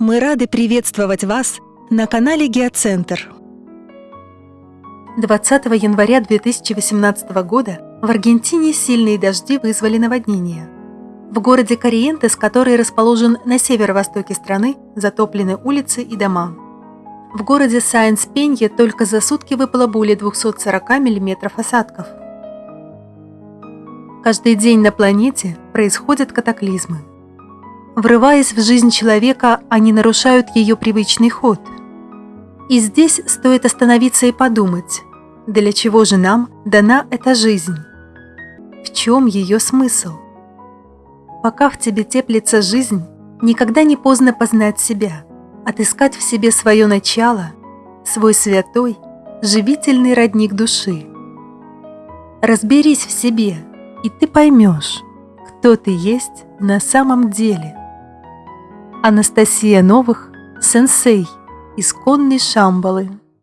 Мы рады приветствовать вас на канале Геоцентр. 20 января 2018 года в Аргентине сильные дожди вызвали наводнение. В городе Кориентес, который расположен на северо-востоке страны, затоплены улицы и дома. В городе Сайенс-Пенье только за сутки выпало более 240 мм осадков. Каждый день на планете происходят катаклизмы. Врываясь в жизнь человека, они нарушают ее привычный ход. И здесь стоит остановиться и подумать, для чего же нам дана эта жизнь? В чем ее смысл? Пока в тебе теплится жизнь, никогда не поздно познать себя, отыскать в себе свое начало, свой святой, живительный родник души. Разберись в себе, и ты поймешь, кто ты есть на самом деле. Анастасия Новых, сенсей, исконный Шамбалы.